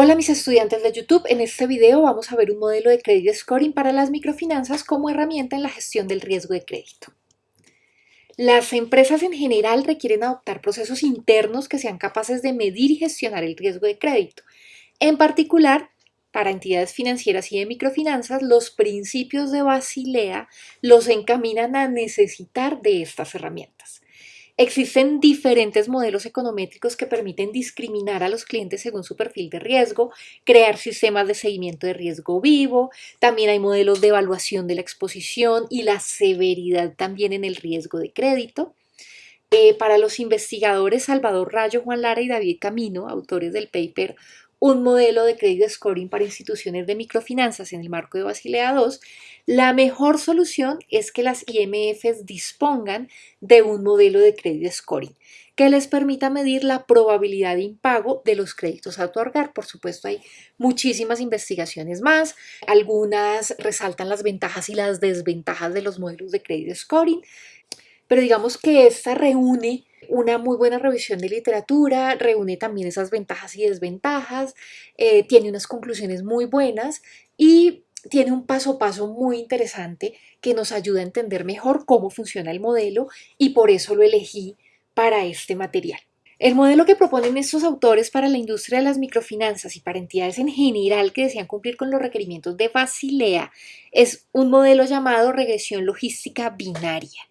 Hola mis estudiantes de YouTube, en este video vamos a ver un modelo de credit scoring para las microfinanzas como herramienta en la gestión del riesgo de crédito. Las empresas en general requieren adoptar procesos internos que sean capaces de medir y gestionar el riesgo de crédito. En particular, para entidades financieras y de microfinanzas, los principios de Basilea los encaminan a necesitar de estas herramientas. Existen diferentes modelos econométricos que permiten discriminar a los clientes según su perfil de riesgo, crear sistemas de seguimiento de riesgo vivo, también hay modelos de evaluación de la exposición y la severidad también en el riesgo de crédito. Eh, para los investigadores Salvador Rayo, Juan Lara y David Camino, autores del paper un modelo de crédito scoring para instituciones de microfinanzas en el marco de Basilea II, la mejor solución es que las IMFs dispongan de un modelo de crédito scoring que les permita medir la probabilidad de impago de los créditos a otorgar. Por supuesto, hay muchísimas investigaciones más. Algunas resaltan las ventajas y las desventajas de los modelos de crédito scoring, pero digamos que esta reúne una muy buena revisión de literatura, reúne también esas ventajas y desventajas, eh, tiene unas conclusiones muy buenas y tiene un paso a paso muy interesante que nos ayuda a entender mejor cómo funciona el modelo y por eso lo elegí para este material. El modelo que proponen estos autores para la industria de las microfinanzas y para entidades en general que desean cumplir con los requerimientos de Basilea es un modelo llamado regresión logística binaria.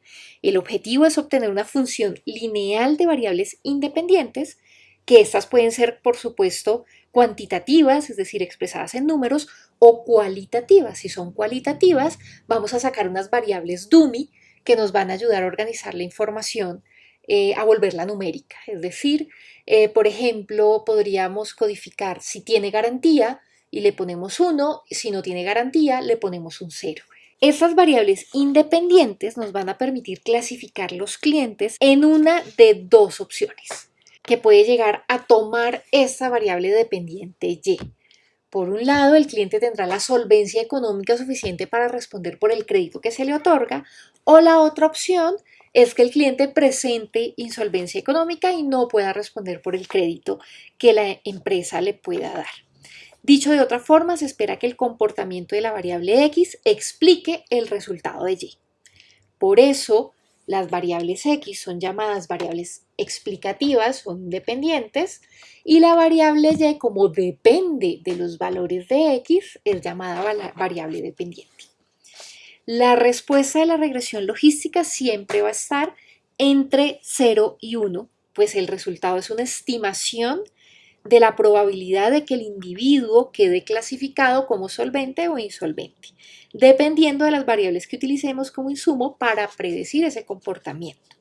El objetivo es obtener una función lineal de variables independientes, que estas pueden ser, por supuesto, cuantitativas, es decir, expresadas en números, o cualitativas. Si son cualitativas, vamos a sacar unas variables dummy que nos van a ayudar a organizar la información eh, a volverla numérica. Es decir, eh, por ejemplo, podríamos codificar si tiene garantía y le ponemos 1, si no tiene garantía le ponemos un 0. Estas variables independientes nos van a permitir clasificar los clientes en una de dos opciones, que puede llegar a tomar esta variable dependiente Y. Por un lado, el cliente tendrá la solvencia económica suficiente para responder por el crédito que se le otorga, o la otra opción es que el cliente presente insolvencia económica y no pueda responder por el crédito que la empresa le pueda dar. Dicho de otra forma, se espera que el comportamiento de la variable X explique el resultado de Y. Por eso, las variables X son llamadas variables explicativas, son independientes, y la variable Y, como depende de los valores de X, es llamada variable dependiente. La respuesta de la regresión logística siempre va a estar entre 0 y 1, pues el resultado es una estimación de la probabilidad de que el individuo quede clasificado como solvente o insolvente, dependiendo de las variables que utilicemos como insumo para predecir ese comportamiento.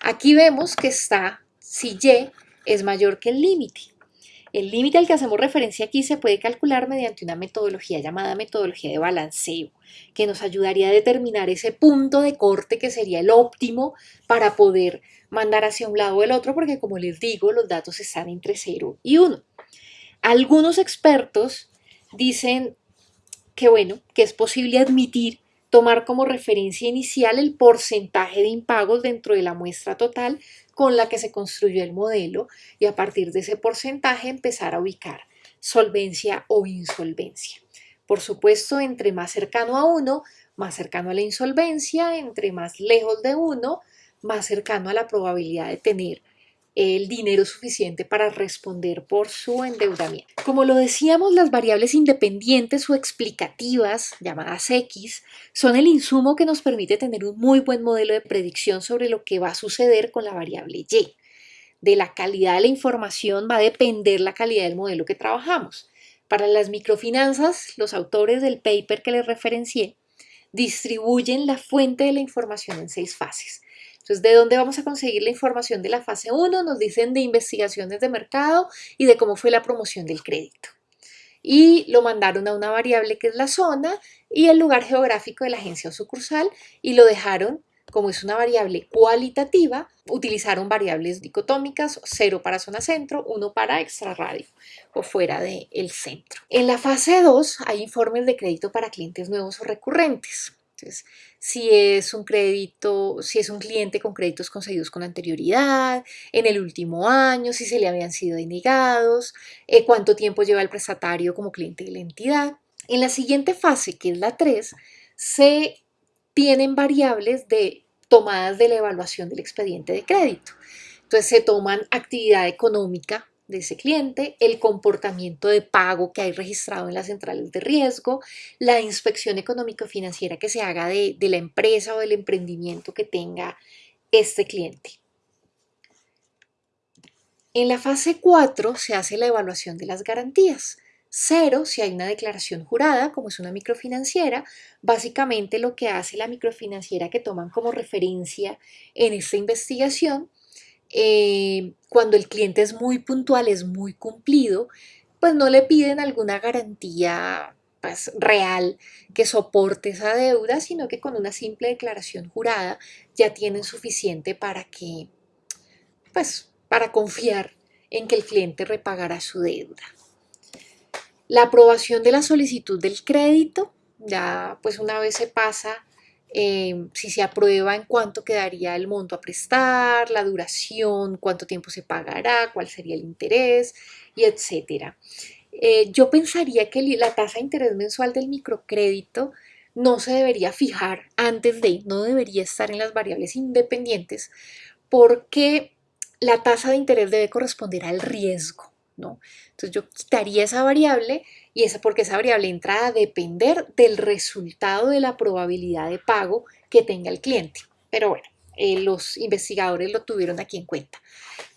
Aquí vemos que está si Y es mayor que el límite. El límite al que hacemos referencia aquí se puede calcular mediante una metodología llamada metodología de balanceo, que nos ayudaría a determinar ese punto de corte que sería el óptimo para poder mandar hacia un lado o el otro, porque como les digo, los datos están entre 0 y 1. Algunos expertos dicen que bueno, que es posible admitir tomar como referencia inicial el porcentaje de impagos dentro de la muestra total con la que se construyó el modelo y a partir de ese porcentaje empezar a ubicar solvencia o insolvencia. Por supuesto, entre más cercano a uno, más cercano a la insolvencia, entre más lejos de uno, más cercano a la probabilidad de tener el dinero suficiente para responder por su endeudamiento. Como lo decíamos, las variables independientes o explicativas, llamadas X, son el insumo que nos permite tener un muy buen modelo de predicción sobre lo que va a suceder con la variable Y. De la calidad de la información va a depender la calidad del modelo que trabajamos. Para las microfinanzas, los autores del paper que les referencié distribuyen la fuente de la información en seis fases. Entonces, ¿de dónde vamos a conseguir la información de la fase 1? Nos dicen de investigaciones de mercado y de cómo fue la promoción del crédito. Y lo mandaron a una variable que es la zona y el lugar geográfico de la agencia o sucursal y lo dejaron como es una variable cualitativa, utilizaron variables dicotómicas, 0 para zona centro, 1 para extrarradio o fuera del centro. En la fase 2 hay informes de crédito para clientes nuevos o recurrentes. Si es un crédito, si es un cliente con créditos concedidos con anterioridad, en el último año, si se le habían sido denegados, eh, cuánto tiempo lleva el prestatario como cliente de la entidad. En la siguiente fase, que es la 3, se tienen variables de tomadas de la evaluación del expediente de crédito. Entonces se toman actividad económica de ese cliente, el comportamiento de pago que hay registrado en las centrales de riesgo, la inspección económico-financiera que se haga de, de la empresa o del emprendimiento que tenga este cliente. En la fase 4 se hace la evaluación de las garantías. Cero, si hay una declaración jurada, como es una microfinanciera, básicamente lo que hace la microfinanciera que toman como referencia en esta investigación eh, cuando el cliente es muy puntual, es muy cumplido, pues no le piden alguna garantía pues, real que soporte esa deuda, sino que con una simple declaración jurada ya tienen suficiente para que, pues, para confiar en que el cliente repagará su deuda. La aprobación de la solicitud del crédito, ya pues una vez se pasa Em, si se aprueba en cuánto quedaría el monto a prestar, la duración, cuánto tiempo se pagará, cuál sería el interés y etcétera. Eh, yo pensaría que la tasa de interés mensual del microcrédito no se debería fijar antes de, no debería estar en las variables independientes porque la tasa de interés debe corresponder al riesgo, ¿no? Entonces yo quitaría esa variable y es porque esa variable entra a depender del resultado de la probabilidad de pago que tenga el cliente. Pero bueno, eh, los investigadores lo tuvieron aquí en cuenta.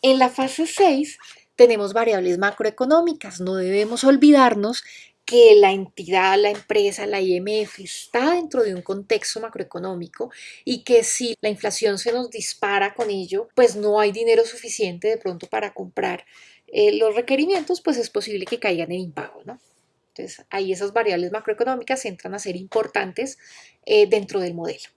En la fase 6 tenemos variables macroeconómicas. No debemos olvidarnos que la entidad, la empresa, la IMF está dentro de un contexto macroeconómico y que si la inflación se nos dispara con ello, pues no hay dinero suficiente de pronto para comprar eh, los requerimientos, pues es posible que caigan en impago, ¿no? Entonces, ahí esas variables macroeconómicas entran a ser importantes eh, dentro del modelo.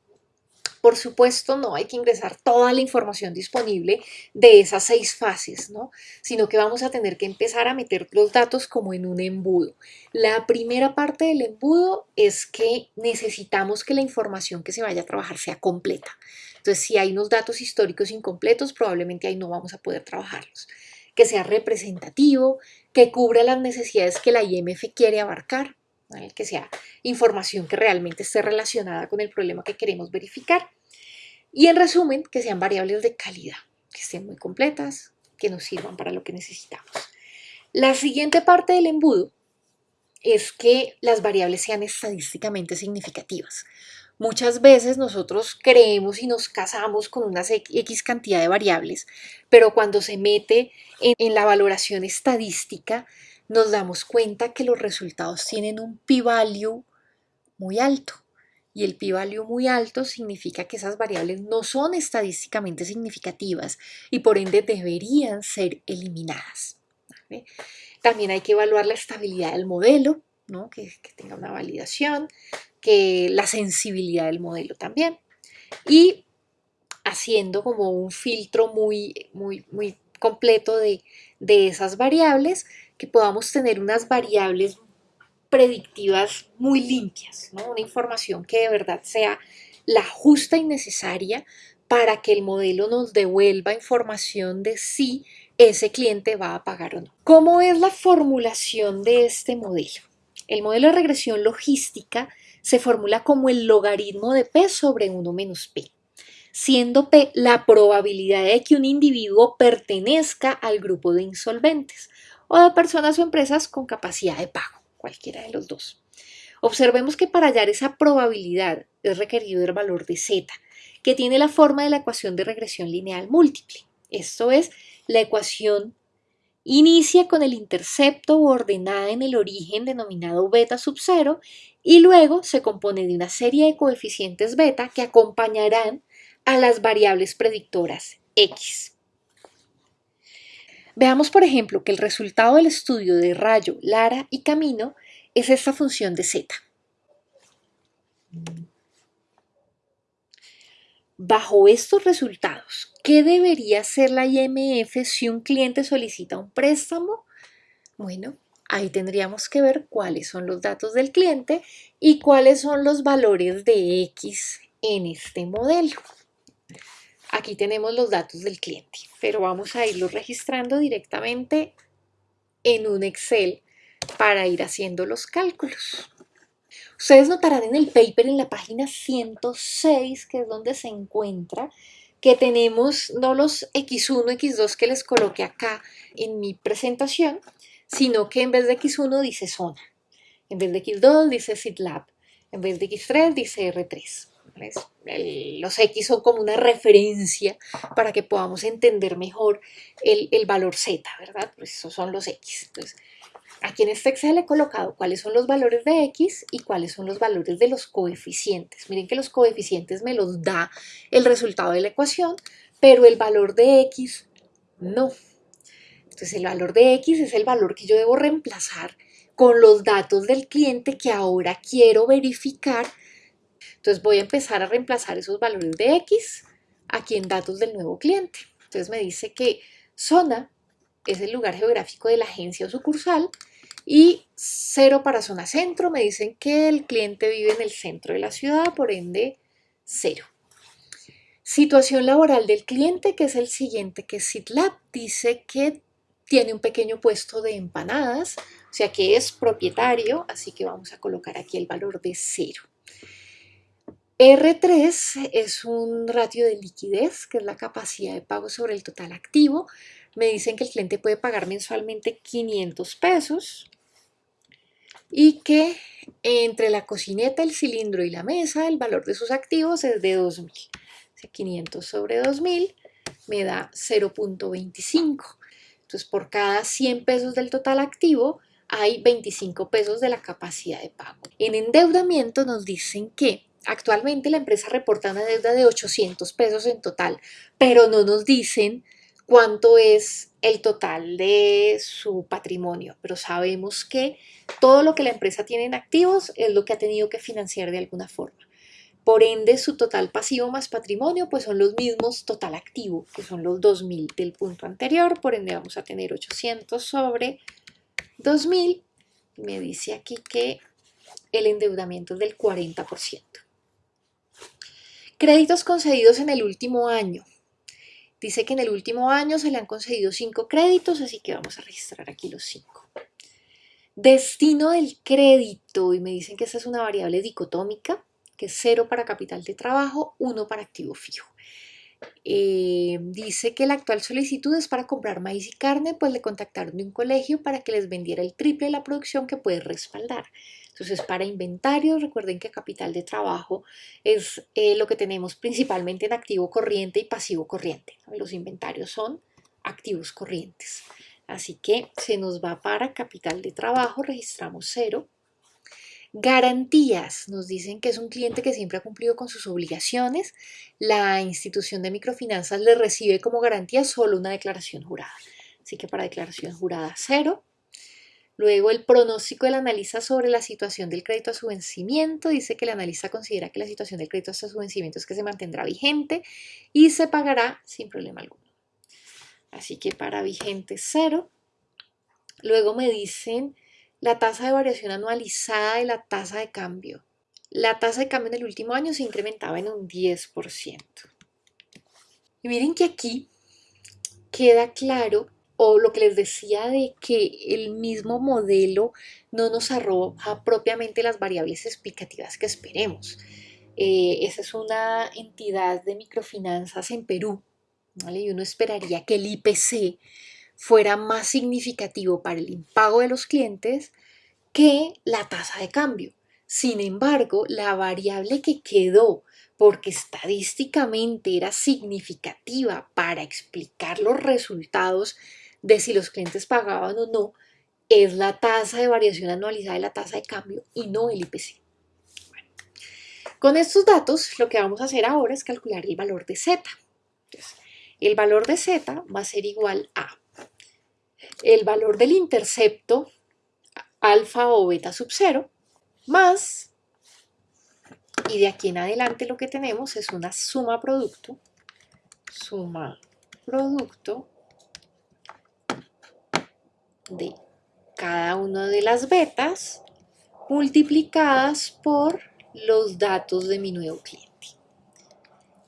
Por supuesto, no hay que ingresar toda la información disponible de esas seis fases, ¿no? sino que vamos a tener que empezar a meter los datos como en un embudo. La primera parte del embudo es que necesitamos que la información que se vaya a trabajar sea completa. Entonces, si hay unos datos históricos incompletos, probablemente ahí no vamos a poder trabajarlos. Que sea representativo, que cubra las necesidades que la IMF quiere abarcar, que sea información que realmente esté relacionada con el problema que queremos verificar. Y en resumen, que sean variables de calidad, que estén muy completas, que nos sirvan para lo que necesitamos. La siguiente parte del embudo es que las variables sean estadísticamente significativas. Muchas veces nosotros creemos y nos casamos con una X cantidad de variables, pero cuando se mete en, la valoración estadística, nos damos cuenta que los resultados tienen un p-value muy alto. Y el p-value muy alto significa que esas variables no son estadísticamente significativas y por ende deberían ser eliminadas. También hay que evaluar la estabilidad del modelo, ¿no? que, que tenga una validación que la sensibilidad del modelo también. Y haciendo como un filtro muy, muy, muy completo de, esas variables, que podamos tener unas variables predictivas muy limpias, una información que de verdad sea la justa y necesaria para que el modelo nos devuelva información de si ese cliente va a pagar o no. ¿Cómo es la formulación de este modelo? El modelo de regresión logística se formula como el logaritmo de P sobre 1 menos P, siendo P la probabilidad de que un individuo pertenezca al grupo de insolventes o de personas o empresas con capacidad de pago, cualquiera de los dos. Observemos que para hallar esa probabilidad es requerido el valor de z, que tiene la forma de la ecuación de regresión lineal múltiple. Esto es la ecuación Inicia con el intercepto ordenada en el origen denominado beta sub 0 y luego se compone de una serie de coeficientes beta que acompañarán a las variables predictoras x. Veamos, por ejemplo, que el resultado del estudio de rayo, Lara y camino es esta función de z. Bajo estos resultados, ¿qué debería hacer la IMF si un cliente solicita un préstamo? Bueno, ahí tendríamos que ver cuáles son los datos del cliente y cuáles son los valores de X en este modelo. Aquí tenemos los datos del cliente, pero vamos a irlos registrando directamente en un Excel para ir haciendo los cálculos. Ustedes notarán en el paper en la página 106, que es donde se encuentra, que tenemos no los X1, X2 que les coloqué acá en mi presentación, sino que en vez de X1 dice zona, en vez de X2 dice SITLAB, en vez de X3 dice R3. los X son como una referencia para que podamos entender mejor el, valor Z, ¿verdad? Pues esos son los X. Entonces, aquí en este Excel he colocado cuáles son los valores de X y cuáles son los valores de los coeficientes. Miren que los coeficientes me los da el resultado de la ecuación, pero el valor de X no. Entonces el valor de X es el valor que yo debo reemplazar con los datos del cliente que ahora quiero verificar. Entonces voy a empezar a reemplazar esos valores de X aquí en datos del nuevo cliente. Entonces me dice que zona es el lugar geográfico de la agencia o sucursal y cero para zona centro. Me dicen que el cliente vive en el centro de la ciudad, por ende cero. Situación laboral del cliente, que es el siguiente, que es dice que tiene un pequeño puesto de empanadas, o sea que es propietario, así que vamos a colocar aquí el valor de 0. R3 es un ratio de liquidez, que es la capacidad de pago sobre el total activo. Me dicen que el cliente puede pagar mensualmente 500 pesos y que entre la cocineta, el cilindro y la mesa, el valor de sus activos es de 2.000. O sea, 500 sobre 2.000 me da 0.25. Entonces, por cada 100 pesos del total activo, hay 25 pesos de la capacidad de pago. En endeudamiento nos dicen que actualmente la empresa reporta una deuda de 800 pesos en total, pero no nos dicen cuánto es el total de su patrimonio, pero sabemos que todo lo que la empresa tiene en activos es lo que ha tenido que financiar de alguna forma. Por ende, su total pasivo más patrimonio pues son los mismos total activo, que son los 2.000 del punto anterior. Por ende, vamos a tener 800 sobre 2.000. Me dice aquí que el endeudamiento es del 40%. Créditos concedidos en el último año. Dice que en el último año se le han concedido 5 créditos, así que vamos a registrar aquí los 5. Destino del crédito, y me dicen que esta es una variable dicotómica que es 0 para capital de trabajo, 1 para activo fijo. Eh, dice que la actual solicitud es para comprar maíz y carne, pues le contactaron de un colegio para que les vendiera el triple de la producción que puede respaldar. Entonces, para inventarios, recuerden que capital de trabajo es eh, lo que tenemos principalmente en activo corriente y pasivo corriente. Los inventarios son activos corrientes. Así que se nos va para capital de trabajo, registramos 0 Garantías. Nos dicen que es un cliente que siempre ha cumplido con sus obligaciones. La institución de microfinanzas le recibe como garantía solo una declaración jurada. Así que para declaración jurada cero. Luego el pronóstico del analista sobre la situación del crédito a su vencimiento. Dice que el analista considera que la situación del crédito hasta su vencimiento es que se mantendrá vigente y se pagará sin problema alguno. Así que para vigente cero. Luego me dicen la tasa de variación anualizada de la tasa de cambio. La tasa de cambio en el último año se incrementaba en un 10%. Y miren que aquí queda claro, o lo que les decía de que el mismo modelo no nos arroja propiamente las variables explicativas que esperemos. Eh, esa es una entidad de microfinanzas en Perú, y uno esperaría que el IPC fuera más significativo para el impago de los clientes que la tasa de cambio. Sin embargo, la variable que quedó porque estadísticamente era significativa para explicar los resultados de si los clientes pagaban o no, es la tasa de variación anualizada de la tasa de cambio y no el IPC. con estos datos lo que vamos a hacer ahora es calcular el valor de Z. el valor de Z va a ser igual a el valor del intercepto alfa o beta sub 0 más, y de aquí en adelante lo que tenemos es una suma producto, suma producto de cada una de las betas multiplicadas por los datos de mi nuevo cliente.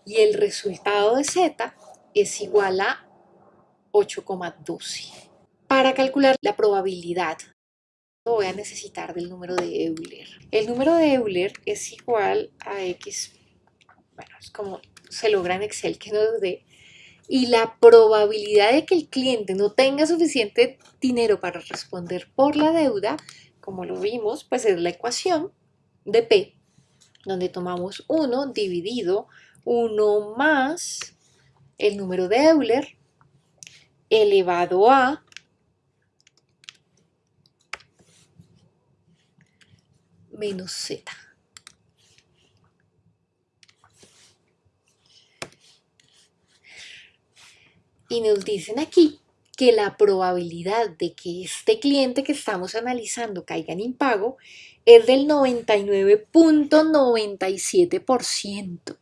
Y el resultado de Z es igual a 8,12. Para calcular la probabilidad voy a necesitar del número de Euler. El número de Euler es igual a X, bueno, es como se logra en Excel que nos dé, y la probabilidad de que el cliente no tenga suficiente dinero para responder por la deuda, como lo vimos, pues es la ecuación de P, donde tomamos 1 dividido 1 más el número de Euler elevado a menos z. Y nos dicen aquí que la probabilidad de que este cliente que estamos analizando caiga en impago es del 99.97%.